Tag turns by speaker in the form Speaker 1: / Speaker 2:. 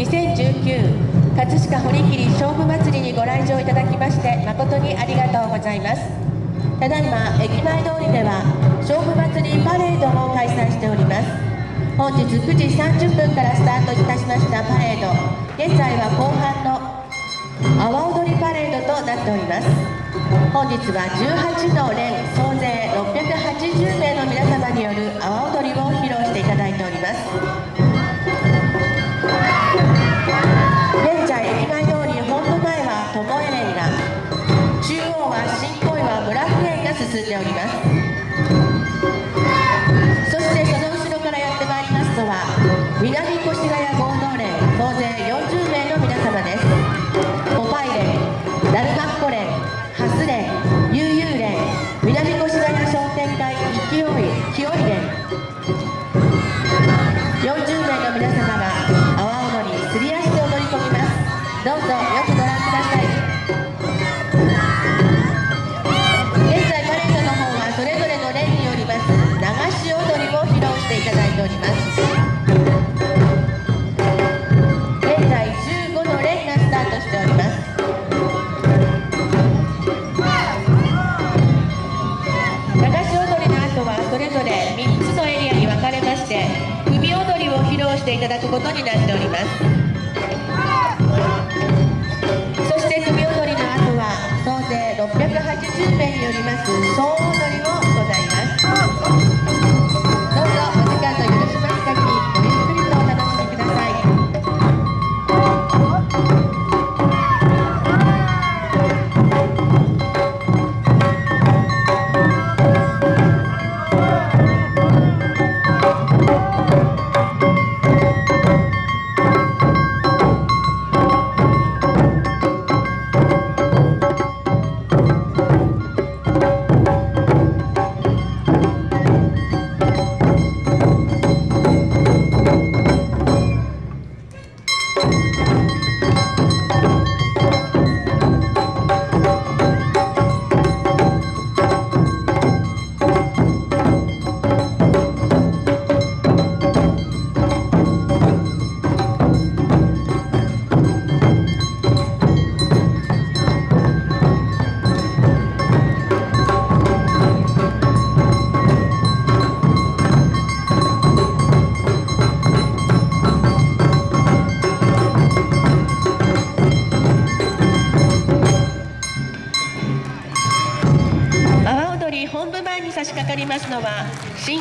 Speaker 1: 2019葛飾堀切勝負祭りにご来場いただきまして誠にありがとうございます。ただいま駅前通りでは勝負祭りパレードを開催しております。本日9時30分からスタートいたしましたパレード。現在は後半の阿波踊りパレードとなっております。本日は18の連総勢680名の皆様による阿波踊りを披露していただいております。進んでおります。そしてその後ろからやってまいりますのは南越谷合同連総勢40名の皆様です。ポパイ連ダルマッコ連ハス連悠々連南越谷商店会勢い清い連しております。現在15の連がスタートしております。流し踊りの後はそれぞれ3つのエリアに分かれまして首踊りを披露していただくことになっております。そして首踊りの後は総勢680名によります総踊本部前に差し掛かりますのは新